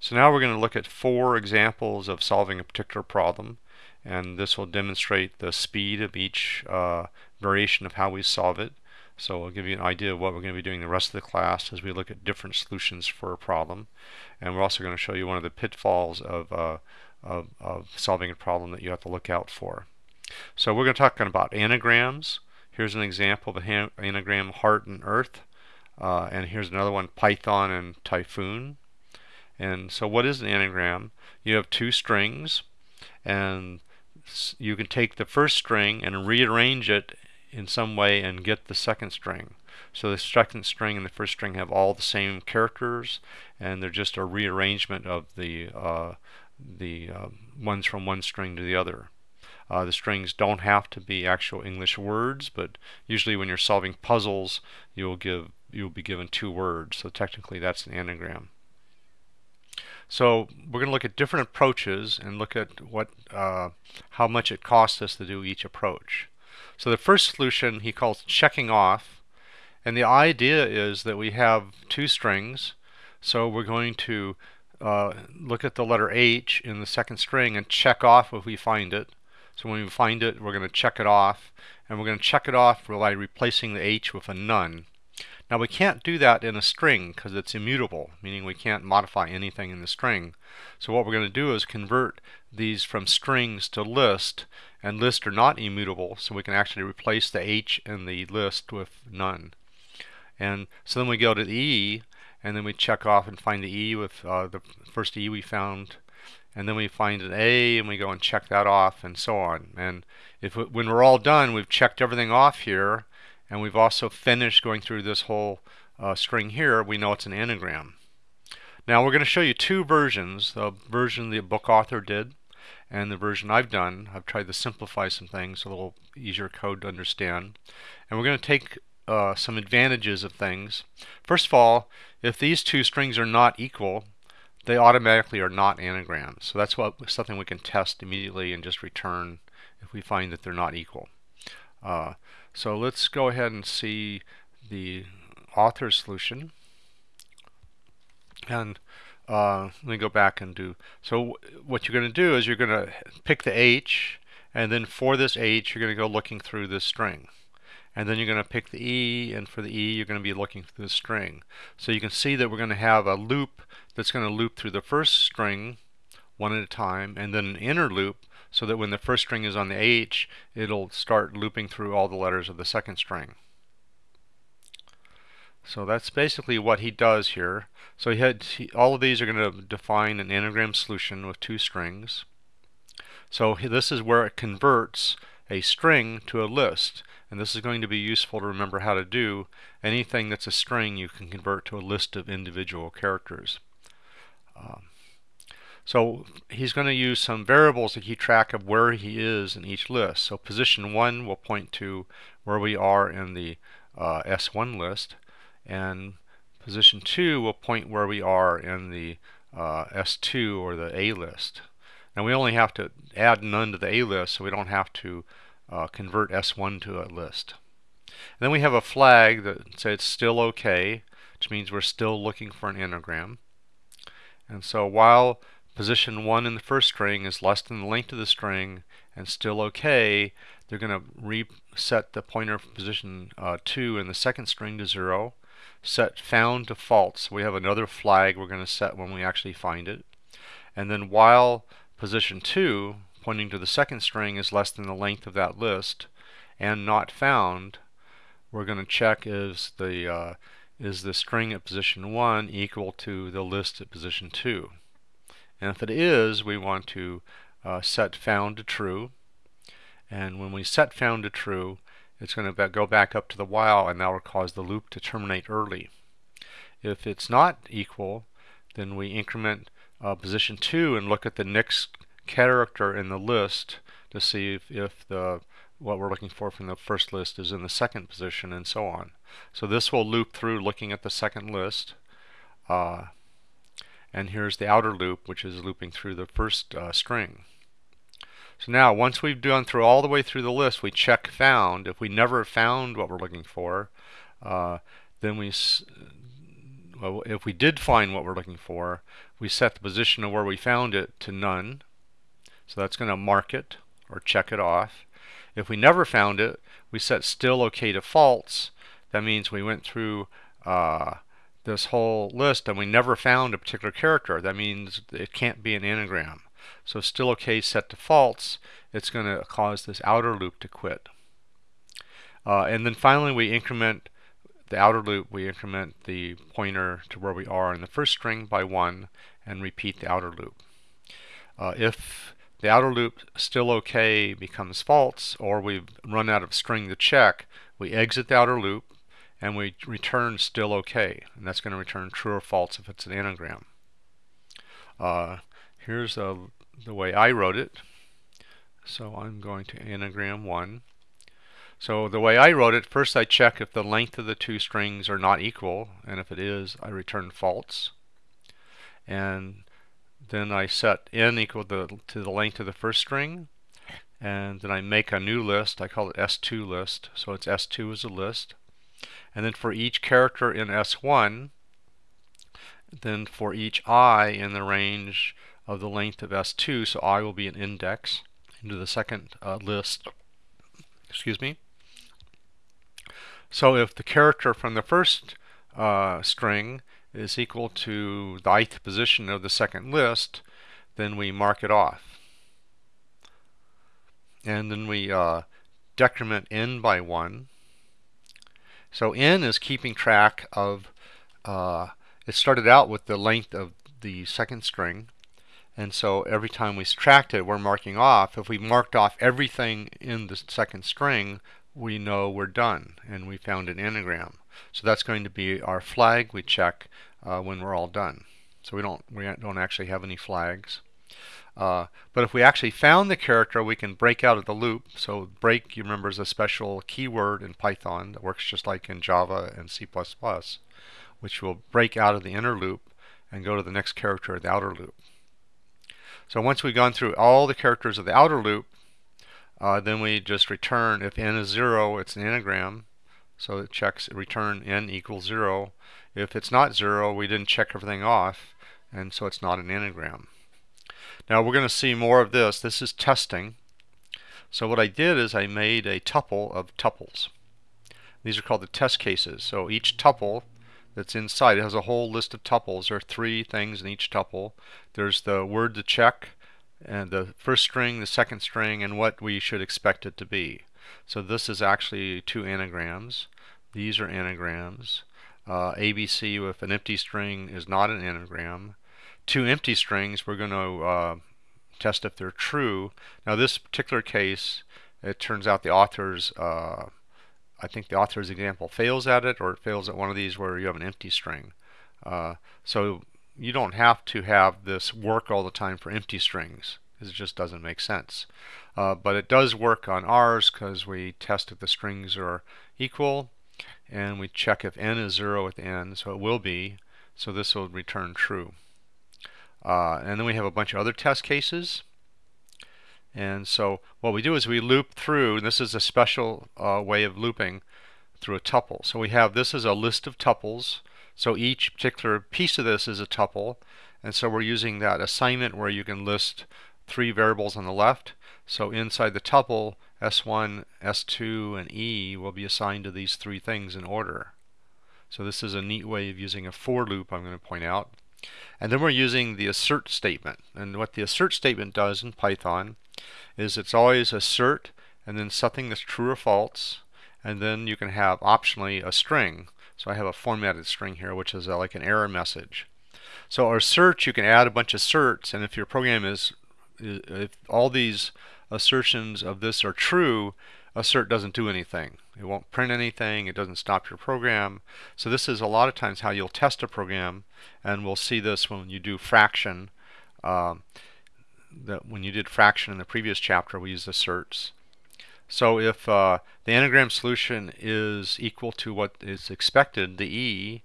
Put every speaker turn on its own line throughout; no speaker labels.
So now we're going to look at four examples of solving a particular problem and this will demonstrate the speed of each uh, variation of how we solve it. So I'll give you an idea of what we're going to be doing the rest of the class as we look at different solutions for a problem. And we're also going to show you one of the pitfalls of, uh, of, of solving a problem that you have to look out for. So we're going to talk about anagrams. Here's an example of an anagram heart and earth. Uh, and here's another one, Python and typhoon. And so what is an anagram? You have two strings and you can take the first string and rearrange it in some way and get the second string. So the second string and the first string have all the same characters and they're just a rearrangement of the uh, the uh, ones from one string to the other. Uh, the strings don't have to be actual English words, but usually when you're solving puzzles, you'll give you'll be given two words. So technically that's an anagram. So we're going to look at different approaches and look at what uh, how much it costs us to do each approach. So the first solution he calls checking off and the idea is that we have two strings so we're going to uh, look at the letter H in the second string and check off if we find it. So when we find it we're going to check it off and we're going to check it off by replacing the H with a none. Now we can't do that in a string because it's immutable, meaning we can't modify anything in the string. So what we're going to do is convert these from strings to list, and list are not immutable, so we can actually replace the H in the list with none. And so then we go to the E, and then we check off and find the E with uh, the first E we found, and then we find an A, and we go and check that off, and so on. And if when we're all done, we've checked everything off here, and we've also finished going through this whole uh, string here, we know it's an anagram. Now we're going to show you two versions, the version the book author did and the version I've done. I've tried to simplify some things, a little easier code to understand. And we're going to take uh, some advantages of things. First of all, if these two strings are not equal, they automatically are not anagrams. So that's what something we can test immediately and just return if we find that they're not equal. Uh, so let's go ahead and see the author solution. And uh, let me go back and do, so what you're going to do is you're going to pick the H, and then for this H you're going to go looking through this string. And then you're going to pick the E, and for the E you're going to be looking through the string. So you can see that we're going to have a loop that's going to loop through the first string one at a time, and then an inner loop so that when the first string is on the H, it'll start looping through all the letters of the second string. So that's basically what he does here. So he had he, all of these are going to define an anagram solution with two strings. So this is where it converts a string to a list. And this is going to be useful to remember how to do. Anything that's a string you can convert to a list of individual characters. Um, so he's going to use some variables to keep track of where he is in each list. So position 1 will point to where we are in the uh, S1 list, and position 2 will point where we are in the uh, S2 or the A list. Now we only have to add none to the A list, so we don't have to uh, convert S1 to a list. And then we have a flag that says still okay, which means we're still looking for an anagram. And so while position 1 in the first string is less than the length of the string and still okay, they're going to reset the pointer position uh, 2 in the second string to 0, set found to false. We have another flag we're going to set when we actually find it. And then while position 2, pointing to the second string, is less than the length of that list and not found, we're going to check is the uh, is the string at position 1 equal to the list at position 2. And if it is, we want to uh, set found to true. And when we set found to true, it's going to go back up to the while and that will cause the loop to terminate early. If it's not equal, then we increment uh, position 2 and look at the next character in the list to see if, if the what we're looking for from the first list is in the second position and so on. So this will loop through looking at the second list. Uh, and here's the outer loop which is looping through the first uh, string. So now once we've gone through all the way through the list we check found. If we never found what we're looking for uh, then we well, if we did find what we're looking for, we set the position of where we found it to none. So that's going to mark it or check it off. If we never found it, we set still OK to false. That means we went through uh, this whole list and we never found a particular character. That means it can't be an anagram. So still OK set to false, it's going to cause this outer loop to quit. Uh, and then finally we increment the outer loop, we increment the pointer to where we are in the first string by 1 and repeat the outer loop. Uh, if the outer loop still OK becomes false or we've run out of string to check, we exit the outer loop and we return still OK. And that's going to return true or false if it's an anagram. Uh, here's uh, the way I wrote it. So I'm going to anagram 1. So the way I wrote it, first I check if the length of the two strings are not equal, and if it is, I return false. And then I set n equal to, to the length of the first string, and then I make a new list. I call it S2 list, so it's S2 as a list. And then for each character in S1, then for each i in the range of the length of S2, so i will be an index into the second uh, list, excuse me, so if the character from the first uh, string is equal to the ith position of the second list, then we mark it off. And then we uh, decrement n by 1. So n is keeping track of, uh, it started out with the length of the second string. And so every time we subtract it, we're marking off. If we marked off everything in the second string, we know we're done and we found an anagram. So that's going to be our flag we check uh, when we're all done. So we don't we don't actually have any flags. Uh, but if we actually found the character, we can break out of the loop. So break, you remember, is a special keyword in Python that works just like in Java and C++, which will break out of the inner loop and go to the next character of the outer loop. So once we've gone through all the characters of the outer loop, uh, then we just return, if n is 0, it's an anagram. So it checks return n equals 0. If it's not 0, we didn't check everything off, and so it's not an anagram. Now we're going to see more of this. This is testing. So what I did is I made a tuple of tuples. These are called the test cases. So each tuple that's inside it has a whole list of tuples. There are three things in each tuple. There's the word to check, and the first string, the second string, and what we should expect it to be. So this is actually two anagrams. These are anagrams. Uh, ABC with an empty string is not an anagram. Two empty strings, we're going to uh, test if they're true. Now this particular case, it turns out the author's, uh, I think the author's example fails at it, or it fails at one of these where you have an empty string. Uh, so you don't have to have this work all the time for empty strings because it just doesn't make sense. Uh, but it does work on ours because we test if the strings are equal and we check if n is 0 at the end, so it will be. So this will return true. Uh, and then we have a bunch of other test cases. And so what we do is we loop through, and this is a special uh, way of looping through a tuple. So we have this is a list of tuples so each particular piece of this is a tuple. And so we're using that assignment where you can list three variables on the left. So inside the tuple, S1, S2, and E will be assigned to these three things in order. So this is a neat way of using a for loop I'm going to point out. And then we're using the assert statement. And what the assert statement does in Python is it's always assert and then something that's true or false. And then you can have optionally a string. So I have a formatted string here, which is like an error message. So our search, you can add a bunch of certs, and if your program is, if all these assertions of this are true, assert doesn't do anything. It won't print anything, it doesn't stop your program. So this is a lot of times how you'll test a program, and we'll see this when you do fraction. Um, that when you did fraction in the previous chapter, we used asserts. So if uh, the anagram solution is equal to what is expected, the E,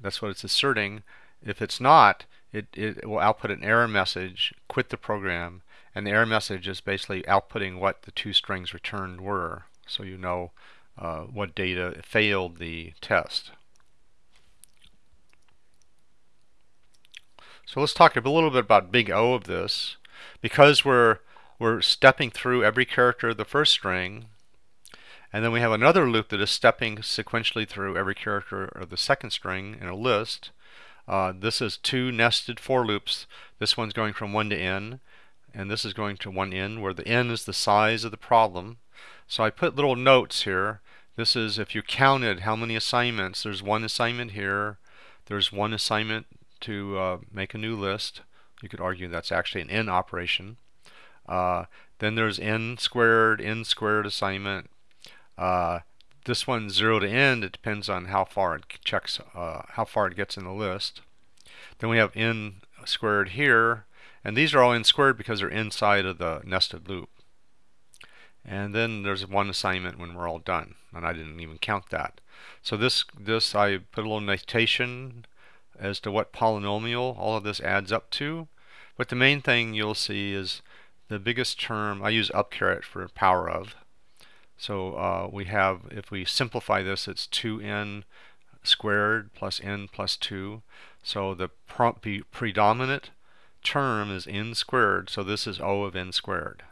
that's what it's asserting. If it's not, it, it will output an error message, quit the program, and the error message is basically outputting what the two strings returned were, so you know uh, what data failed the test. So let's talk a little bit about big O of this. Because we're we're stepping through every character of the first string, and then we have another loop that is stepping sequentially through every character of the second string in a list. Uh, this is two nested for loops. This one's going from 1 to n, and this is going to 1 n, where the n is the size of the problem. So I put little notes here. This is if you counted how many assignments. There's one assignment here. There's one assignment to uh, make a new list. You could argue that's actually an n operation. Uh, then there's n squared, n squared assignment, uh, this one's 0 to n. It depends on how far it checks, uh, how far it gets in the list. Then we have n squared here. And these are all n squared because they're inside of the nested loop. And then there's one assignment when we're all done. And I didn't even count that. So this, this I put a little notation as to what polynomial all of this adds up to. But the main thing you'll see is the biggest term, I use up caret for power of. So uh, we have, if we simplify this, it's 2n squared plus n plus 2. So the prompt be predominant term is n squared, so this is O of n squared.